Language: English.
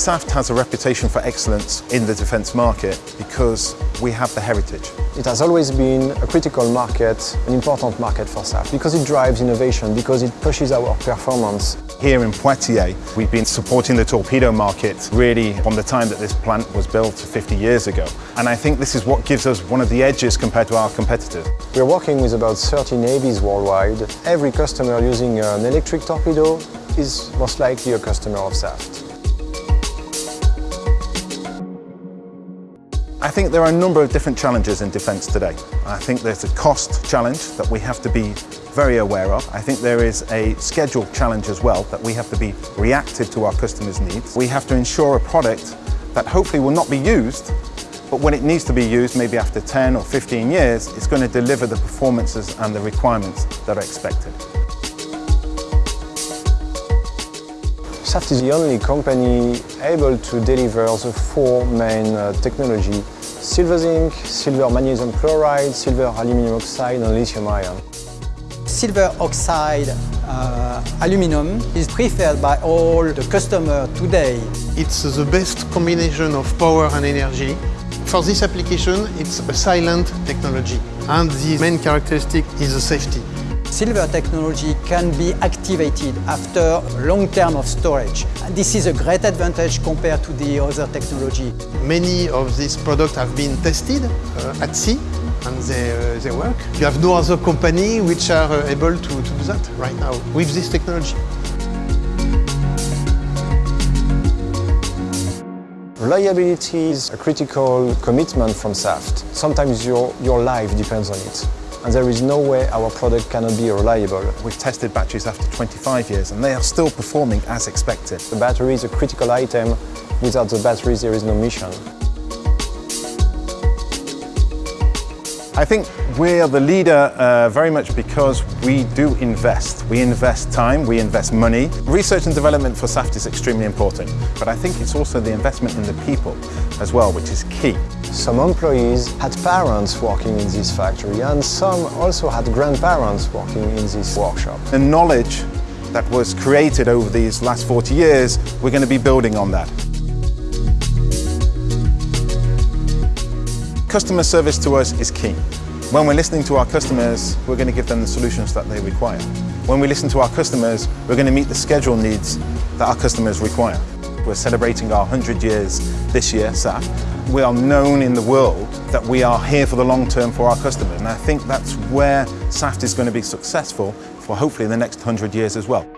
SAFT has a reputation for excellence in the defence market because we have the heritage. It has always been a critical market, an important market for SAFT, because it drives innovation, because it pushes our performance. Here in Poitiers, we've been supporting the torpedo market really from the time that this plant was built 50 years ago. And I think this is what gives us one of the edges compared to our competitors. We're working with about 30 navies worldwide. Every customer using an electric torpedo is most likely a customer of SAFT. I think there are a number of different challenges in defence today. I think there's a cost challenge that we have to be very aware of. I think there is a schedule challenge as well that we have to be reactive to our customers' needs. We have to ensure a product that hopefully will not be used, but when it needs to be used, maybe after 10 or 15 years, it's going to deliver the performances and the requirements that are expected. SAFT is the only company able to deliver the four main uh, technology silver zinc, silver magnesium chloride, silver aluminum oxide and lithium ion. Silver oxide uh, aluminum is preferred by all the customers today. It's the best combination of power and energy. For this application, it's a silent technology and the main characteristic is the safety. Silver technology can be activated after a long term of storage. And this is a great advantage compared to the other technology. Many of these products have been tested uh, at sea and they, uh, they work. You have no other company which are uh, able to, to do that right now with this technology. Reliability is a critical commitment from SAFT. Sometimes your, your life depends on it and there is no way our product cannot be reliable. We've tested batteries after 25 years and they are still performing as expected. The battery is a critical item. Without the batteries there is no mission. I think we are the leader uh, very much because we do invest. We invest time, we invest money. Research and development for SAFT is extremely important, but I think it's also the investment in the people as well, which is key. Some employees had parents working in this factory and some also had grandparents working in this workshop. The knowledge that was created over these last 40 years, we're going to be building on that. Customer service to us is key. When we're listening to our customers, we're going to give them the solutions that they require. When we listen to our customers, we're going to meet the schedule needs that our customers require. We're celebrating our 100 years this year, SAFT. We are known in the world that we are here for the long term for our customers, and I think that's where SAFT is going to be successful for hopefully the next 100 years as well.